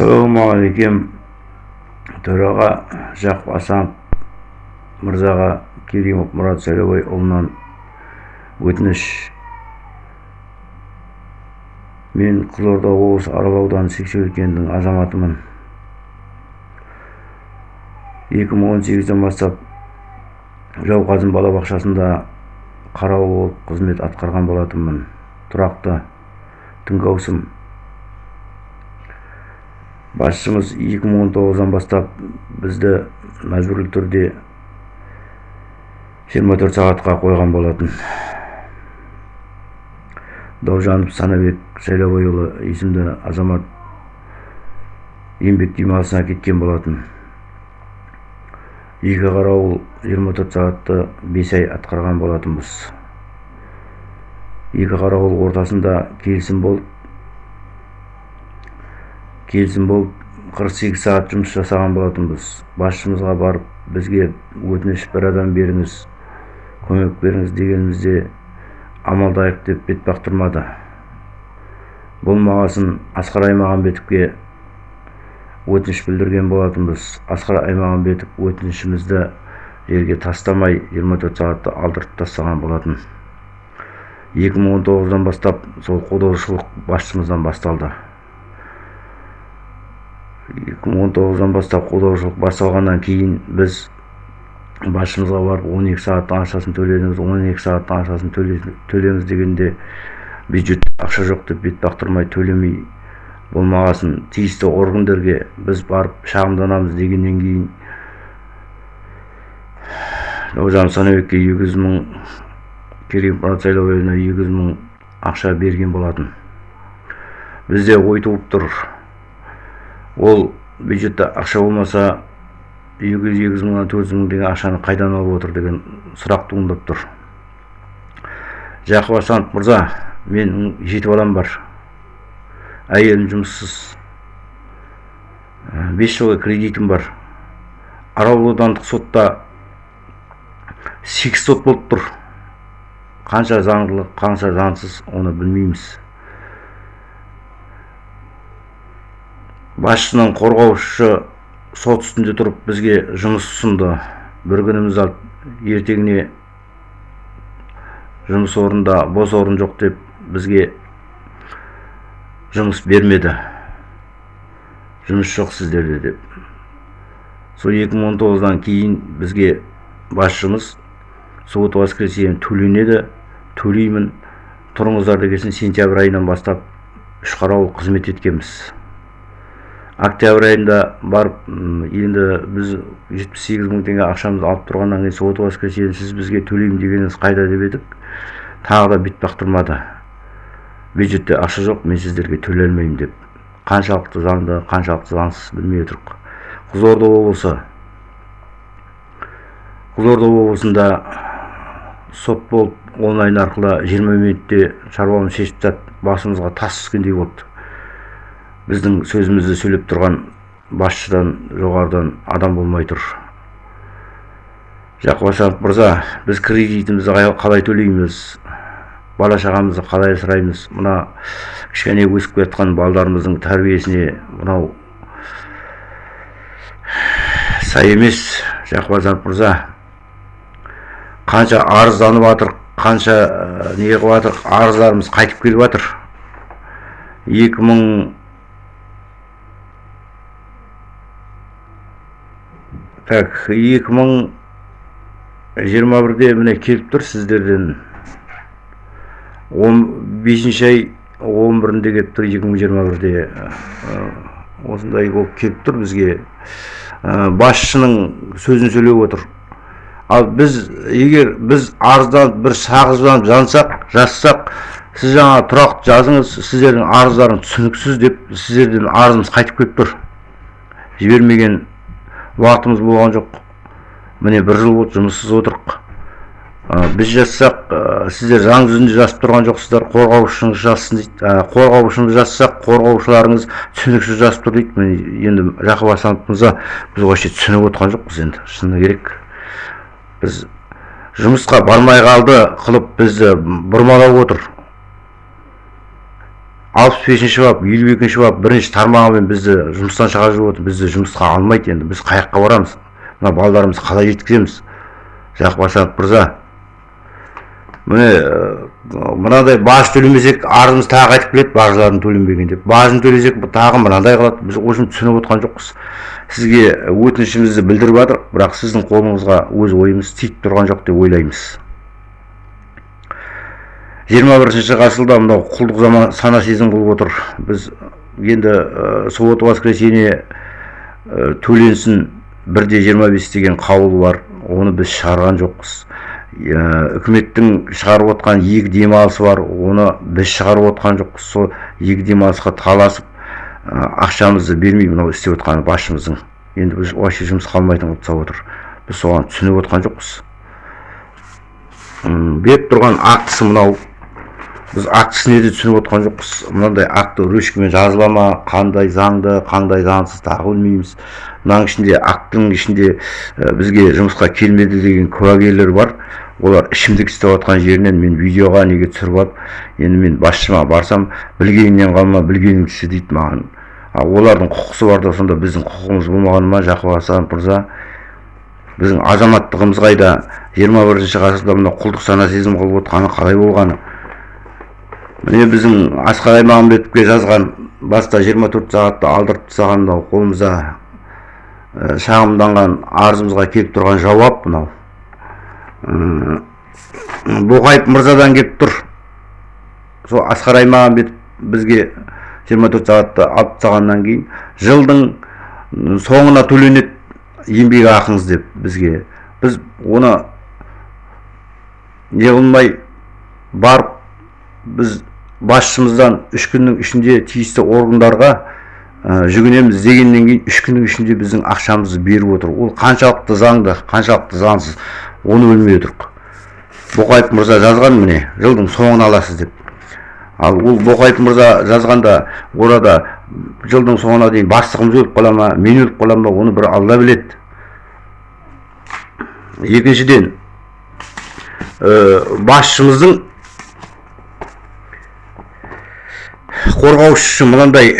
ассалаумағалейкем төраға жақып асанов мырзаға керимов мұрат сайлаубайұлынан өтініш. Мен қызылорда облысы арал ауданы сексеуіл азаматымын. 2018-ден бастап жауқазын балабақшасында қарауыл болып қызмет атқарған болатынмын. Тұрақты түнгі ауысым басшымыз 2019-дан бастап бізді мәжбүрлі түрде 24 сағатқа қойған болатын даужанов санабек сайлаубайұлы есімді азамат еңбек демалысына кеткен болатын екі қарауыл 24 сағатты 5 ай атқарған болатынбыз екі қарауыл ортасында келісім болып келісім болып 48 сағат жұмыс жасаған болатынбыз басшымызға барып бізге өтініш бір адам беріңіз көмек беріңіз дегенімізде амалдайық деп бет бақтырмады. Болмағасын асқар аймағамбетовке өтініш білдірген болатынбыз асқар аймағамбетов өтінішімізді жерге тастамай 24 сағатты алдыртып тастаған болатын. 2019-дан бастап сол қолдаушылық басшымыздан басталды. 2019-дан бастап қолдаушылық басталғаннан кейін біз басшымызға барып 12 сағаттың ақшасын төледіңіз 12 сағаттың ақшасын төлеңіз дегенде бюджетте ақша жоқ деп бет бақтырмай төлемей болмағасын тиісті органдарға біз барып шағымданамыз дегеннен кейін даужан санабекке екі жүз мың керей мұрат екі жүз мың ақша берген болатын. Бізде ой туып тұр. Ол бюджетте ақша болмаса екі жүз екі жүз мыңнан төрт жүз деген ақшаны қайдан алып отыр деген сұрақ туындап тұр. Жақып асанов мырза менің жеті балам бар. Әйелім жұмыссыз. Бес жылға кредитім бар. Арал аудандық сотта сегіз сот болып тұр. Қанша заңдылық қанша заңсыз оны білмейміз. Басшының қорғаушы сот үстінде тұрып бізге жұмыс ұсынды. Бір күніміз алып ертеңіне жұмыс орында бос орын жоқ деп бізге жұмыс бермеді. Жұмыс жоқ сіздерде деп. Сол 2019-дан кейін бізге басшымыз суббота воскресенье төленеді. Төлеймін. Тұрыңыздар дегесін сентябрь айынан бастап үш қарауыл қызмет еткенбіз. Октябрь айында барып енді біз жетпіс сегіз мың теңге ақшамызды алып тұрғаннан кейін суббота воскресенье сіз бізге төлеймін дегеніңіз қайда деп едік тағы да бет бақтырмады бюджетте ақша жоқ мен сіздерге төлей алмаймын деп. Қаншалықты заңды қаншалықты заңсыз білмей отырмық қызылорда облысы. Қызылорда облысында сот болып онлайн арқылы жиырма минутте шаруамызды шешіп тастады басымызға тас түскендей болды. Біздің сөзімізді сөйлеп тұрған басшыдан жоғарыдан адам болмай тұр. Жақып мырза біз кредитімізді қалай төлейміз? Бала шағамызды қалай асыраймыз? Мына кішкене өсіп келе жатқан балдарымыздың тәрбиесіне мынау сай емес жақып мырза. Қанша арызданып жатыр қанша не қылып жатыр арыздарымыз қайтып келіп жатыр екі мың так екі мың жиырма бірде міне келіп тұр сіздерден он бесінші ай он бірінде келіп тұр екі мың жиырма бірде осындай болып келіп тұр бізге басшының сөзін сөйлеп отыр ал біз егер біз арызданып бір сағызданып жансақ жазсақ сіз жаңа тұрақты жазыңыз сіздердің арыздарыңыз түсініксіз деп сіздерден арызымыз қайтып келіп тұр жібермеген уақытымыз болған жоқ. Міне бір жыл болды жұмыссыз отырық. Біз жазсақ сіздер заң жүзінде жазып тұрған жоқсыздар. Қорғаушыңыз жазсын дейді. Қорғаушыңыз жазсақ қорғаушыларыңыз түсініксіз жазып тұр дейді. Міне енді жақып асанов мырза біз вообще түсініп отырған жоқпыз енді. Шыны керек. Біз жұмысқа бармай қалды қылып бізді бұрмалап отыр. Алпыс бесінші бап елу екінші бап бірінші тармағымен бізді жұмыстан шығарып отыр бізді жұмысқа алмайды енді. Біз қай жаққа барамыз. Мына балаларымызды қалай жеткіземіз. Жақып асанов мырза. Міне мынадай баж төлемесек арызымыз тағы қайтып келеді бажылардың төленбеген деп. Бажын төлесек тағы мынандай қылады. Біз общем түсініп отқан жоқпыз. Сізге өтінішімізді білдіріп жатырмық бірақ сіздің қолыңызға өз ойымыз тиіп тұрған жоқ деп ойлаймыз. Жиырма бірінші ғасырда мынау құлдық заман сана сезім қылып отыр. Біз енді ә, суббота воскресенье төленсін. Бірде жиырма бес деген қаулы бар. Оны біз шығарған жоқпыз. Үкіметтің шығарып отқан екі демалысы бар. Оны біз шығарып отқан жоқпыз. Сол екі демалысқа таласып ақшамызды бермей мынау істеп отқан басшымыздың. Енді біз вообще жұмыс қалмайтын қылып отыр. Біз соған түсініп отқан жоқпыз. Беріп тұрған актісі мынау. Біз актісіне де түсініп отқан жоқпыз. Мынандай акті ручкамен жазыла ма? Қандай заңды қандай заңсыз тағы білмейміз. Мынаның ішінде акттың ішінде бізге жұмысқа келмеді деген куәгерлер бар. Олар ішімдік істеп жатқан жерінен мен видеоға неге түсіріп алып енді мен басшыма барсам білгеніңнен қалма білгеніңді істе дейді маған. А олардың құқысы бар да сонда біздің құқығымыз болмағаны ма? Жақып асанов мырза. Біздің азаматтығымыз қайда? жиырма бірінші ғасырда мына құлдық сана сезім қылып отқаны қалай болғаны? Міне біздің асқар аймағамбетовке жазған баста 24 сағатта алдырып тастаған қолымызда ә, шағымданған арызымызға келіп тұрған жауап мынау. Боқаев мырзадан келіп тұр. Сол асқар аймағамбетов бізге 24 сағатта алып тастағаннан кейін жылдың соңына төленеді еңбек ақыңыз деп бізге. Біз оны не қылмай барып біз басшымыздан үш күннің ішінде тиісті органдарға ә, жүгінеміз дегеннен кейін үш күннің ішінде біздің ақшамызды беріп отыр. Ол қаншалықты заңды қаншалықты заңсыз оны білмей отырмық боқаев мырза жазған міне жылдың соңын аласыз деп. Ал ол боқаев мырза жазғанда орада жылдың соңына дейін бастығымыз өліп қала ма мен өліп қаламын ба оны бір алла біледі. Екіншіден ә, басшымыздың қорғаушысы мынандай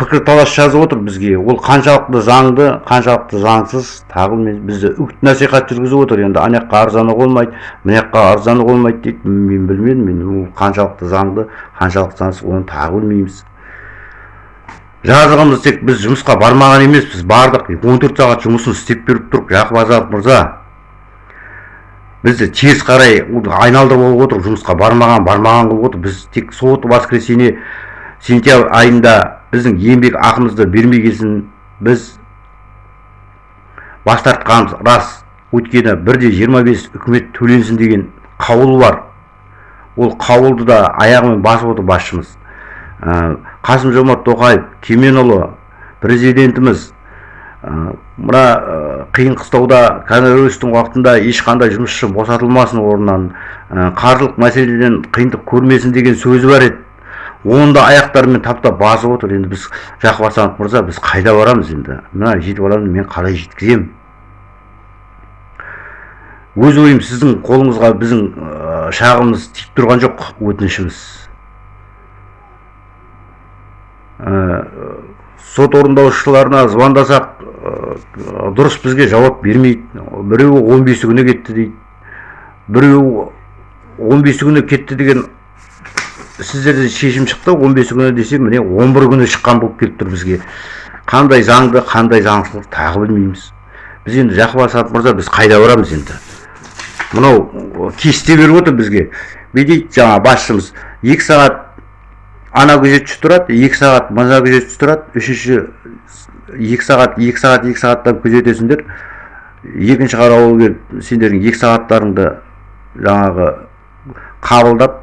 пікірталас жазып отыр бізге. Ол қаншалықты заңды қаншалықты заңсыз тағы бізді үгіт насихат жүргізіп отыр. Енді ана жаққа арзануға болмайды мына жаққа арзануға болмайды дейді. Мен білмедім мен ол қаншалықты заңды қаншалықты заңсыз оны тағы білмейміз. Жазығымыз тек біз жұмысқа бармаған емеспіз. Бардық. Он төрт сағат жұмысын істеп беріп тұрмық жақып азатов мырза бізді теріс қарай айналдырып алып отыр жұмысқа бармаған бармаған қылып отыр біз тек суббота воскресенье сентябрь айында біздің еңбек ақымызды бермей келсін біз бас тартқанымыз рас өйткені бірде 25 үкімет төленсін деген қаулы бар. Ол қаулды да аяғымен басып отыр басшымыз. Ә, қасым жомарт тоқаев кеменұлы президентіміз мына қиын қыстауда коронавирустың уақытында ешқандай жұмысшы босатылмасын орнынан. Қаржылық мәселеден қиындық көрмесін деген сөзі бар еді. Оны да аяқтарымен таптап басып отыр. Енді біз жақып асанов мырза біз қайда барамыз енді? Мына жеті баламды мен қалай жеткіземін? Өз ойым сіздің қолыңызға біздің шағымыз тиіп тұрған жоқ өтінішіміз. Сот орындаушыларына звондасақ дұрыс бізге жауап бермейді. Біреуі он бесі күні кетті дейді. Біреуі он бесі күні кетті деген сіздерде шешім шықты. Он бесі күні десе міне он бір күні шыққан болып келіп тұр бізге. Қандай заңды қандай заңсыздық тағы білмейміз. Біз енді жақып мырза біз қайда барамыз енді. Мынау кесте беріп отыр бізге. Бүйтейді жаңа басшымыз. Екі сағат ана күзетші тұрады екі сағат мына күзетші тұрады үшінші екі сағат екі сағат екі сағаттан күзетесіңдер. Екінші қарауыл келіп сендердің екі сағаттарыңды жаңағы қабылдап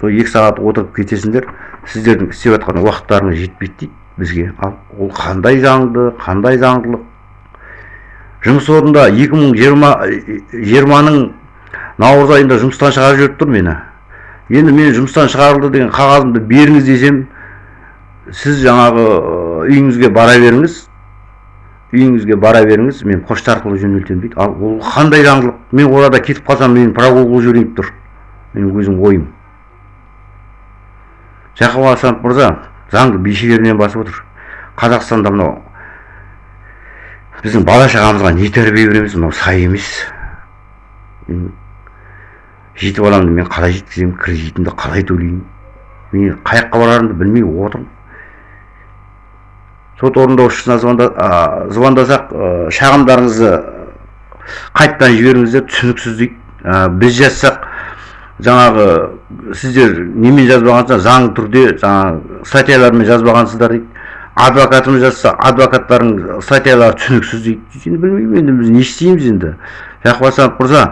сол екі сағат отырып кетесіңдер. Сіздердің істеп жатқан уақыттарыңыз жетпейді дейді бізге. Ал ол қандай заңды қандай заңдылық? Жұмыс орнында 2020-ның наурыз айында жұмыстан шығарып жіберіп тұр мені. Енді мен жұмыстан шығарылды деген қағазымды беріңіз десем сіз жаңағы үйіңізге бара беріңіз. Үйіңізге бара беріңіз мен почта арқылы жөнелтемін дейді. Ал ол қандай заңдылық? Мен орада кетіп қалсам мені прогул қылып жіберейін тұр. Менің өзім ойым. Жақып асанов мырза заңды бейшелерінен басып отыр. Қазақстанда мынау біздің бала шағамызға не тәрбие береміз? Мынау сай емес. Жеті баламды мен қалай жеткіземін кредитімді қалай төлеймін? мен қай жаққа барарымды білмей отырмын. Сот орындаушысына звондасақ шағымдарыңызды қайтадан жіберіңіздер түсініксіз дейді. Біз жазсақ жаңағы сіздер немен жазбағансыздар? Заң түрде жаңағы статьялармен жазбағансыздар дейді. Адвокатымыз жазса адвокаттардың статьялары түсініксіз дейді. Енді білмеймін енді біз не істейміз енді? Жақып асанов мырза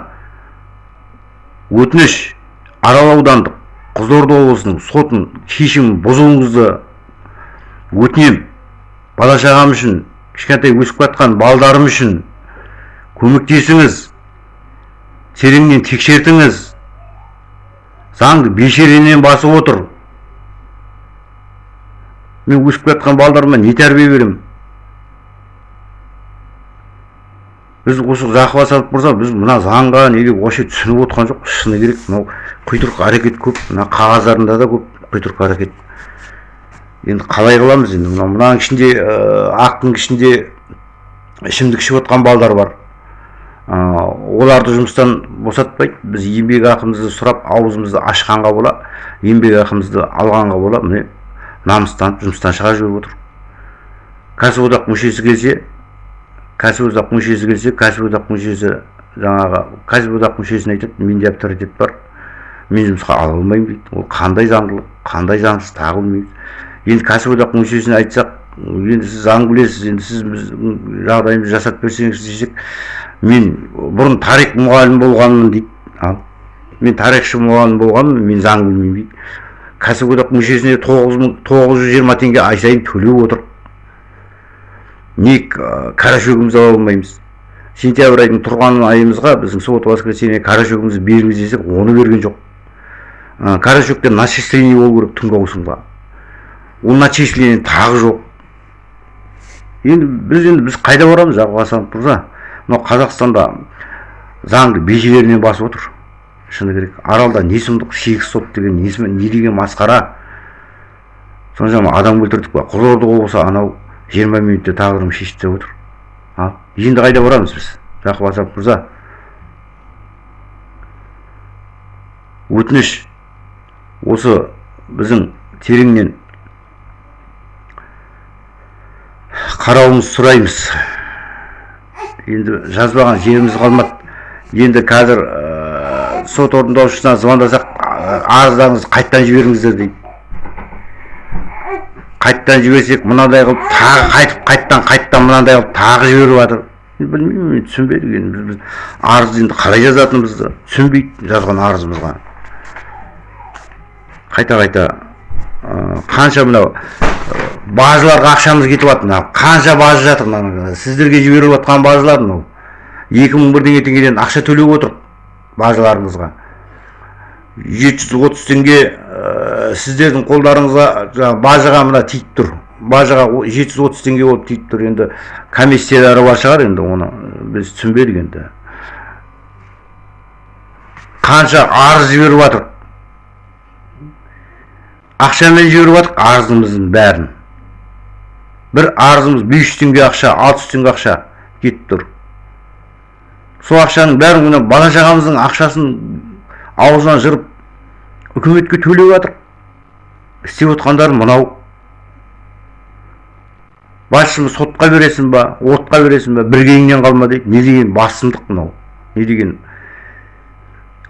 өтініш. Арал аудандық қызылорда облысының сотын шешімін бұзуыңызды өтінемін бала шағам үшін кішкентай өсіп жатқан балдарым үшін көмектесіңіз тереңнен тексертіңіз. Заңды бешеренен басып отыр. Мен өсіп жатқан балдарыма не тәрбие беремін? Біз осы жақып мырза біз мына заңға неге вообще түсініп отқан жоқ шыны керек мынау құйтырқы әрекет көп мына қағаздарында да көп құйтырқы әрекет. Енді қалай қыламыз енді? Мынау мынаның ішінде ақтың ішінде ішімдік ішіп отқан балдар бар. Оларды жұмыстан босатпайды. Біз еңбек ақымызды сұрап аузымызды ашқанға бола еңбек ақымызды алғанға бола міне намыстанып жұмыстан шығарып жіберіп отыр. Кәсіподақ мүшесі келсе кәсіподақ мүшесі келсе кәсіподақ мүшесі жаңағы кәсіподақ мүшесіне айтады менде авторитет бар. Мен жұмысқа ала алмаймын дейді. Ол қандай заңдылық қандай заңсыз тағы білмейміз енді кәсіподақ мүшесіне айтсақ енді сіз заң білесіз енді сіз біздің жағдайымызды жасап берсеңіз десек мен бұрын тарих мұғалімі болғанмын дейді. Ал мен тарихшы мұғалім болғанмын мен заң білмеймін дейді. Кәсіподақ мүшесіне тоғыз мың тоғыз жүз жиырма теңге ай сайын төлеп отыр. Не қара шөгімізді ала алмаймыз сентябрь айының тұрған айымызға біздің суббота воскресенье қара шөгімізді беріңіз десек оны берген жоқ. Қара шөктен начисление болу керек түнгі ауысымға ол начисление тағы жоқ. Енді біз енді біз қайда барамыз жақып асанов мырза? Мынау қазақстанда заңды бежелерінен басып отыр. Шыны керек аралда не сұмдық сегіз сот деген не деген масқара. Соншама адам өлтірдік па қызылорда облысы анау жиырма минутта тағдырым шешіп деп отыр. Ал енді қайда барамыз біз? Жақып асанов мырза. Өтініш. Осы біздің тереңнен қарауымызды сұраймыз. Енді жазбаған жеріміз қалмады. Енді қазір ә, сот орындаушысына звондасақ арыздарыңызды қайтадан жіберіңіздер дейді. Қайттан жіберсек мынандай қылып тағы қайтып қайттан қайттан мынандай қылып тағы жіберіп жатыр. Білмеймін мен түсінбедік енді. Біз арыз енді қалай жазатынымызды түсінбейді жазған арызымызға. Қайта қайта. Қанша мынау бажыларға ақшамыз кетіп жатыр мына. Қанша бажы жатыр мына сіздерге жіберіп жатқан бажылар мынау. Екі мың бірдеңе теңгеден ақша төлеп отыр бажыларыңызға жеті жүз отыз теңге сіздердің қолдарыңызға жаңағы бажаға мына тиіп тұр. Бажаға жеті жүз отыз теңге болып тиіп тұр. Енді комиссиялары бар шығар енді оны біз түсінбедік енді. Қанша арыз жіберіп жатыр ақшамен жіберіп жатыр арызымыздың бәрін. бір арызымыз бес жүз теңге ақша алты жүз теңге ақша кетіп тұр. Сол ақшаның бәрін мына бала шағамыздың ақшасын аузынан жырып үкіметке төлеп жатыр істеп отқандары мынау. Басшымыз сотқа бересің ба отқа бересің ба бір кейіннен қалма дейді. Не деген басымдық мынау? Не деген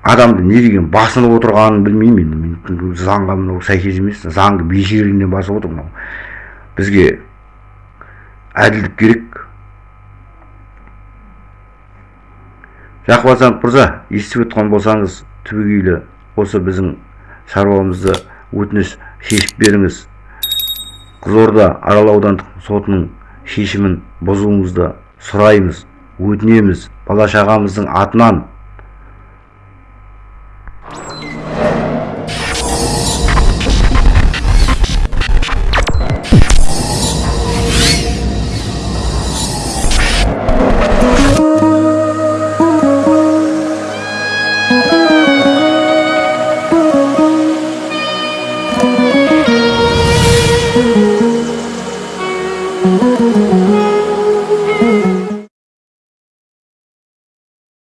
адамды не деген басынып отырғанын білмеймін мен. Заңға мынау сәйкес емес. Заңды бейшерінен басып отыр мынау. Бізге әділдік керек. Жақып асанов мырза естіп отқан болсаңыз түбегейлі осы біздің шаруамызды өтініш шешіп беріңіз. Қызылорда арал аудандық сотының шешімін бұзуыңызды сұраймыз өтінеміз. Бала шағамыздың атынан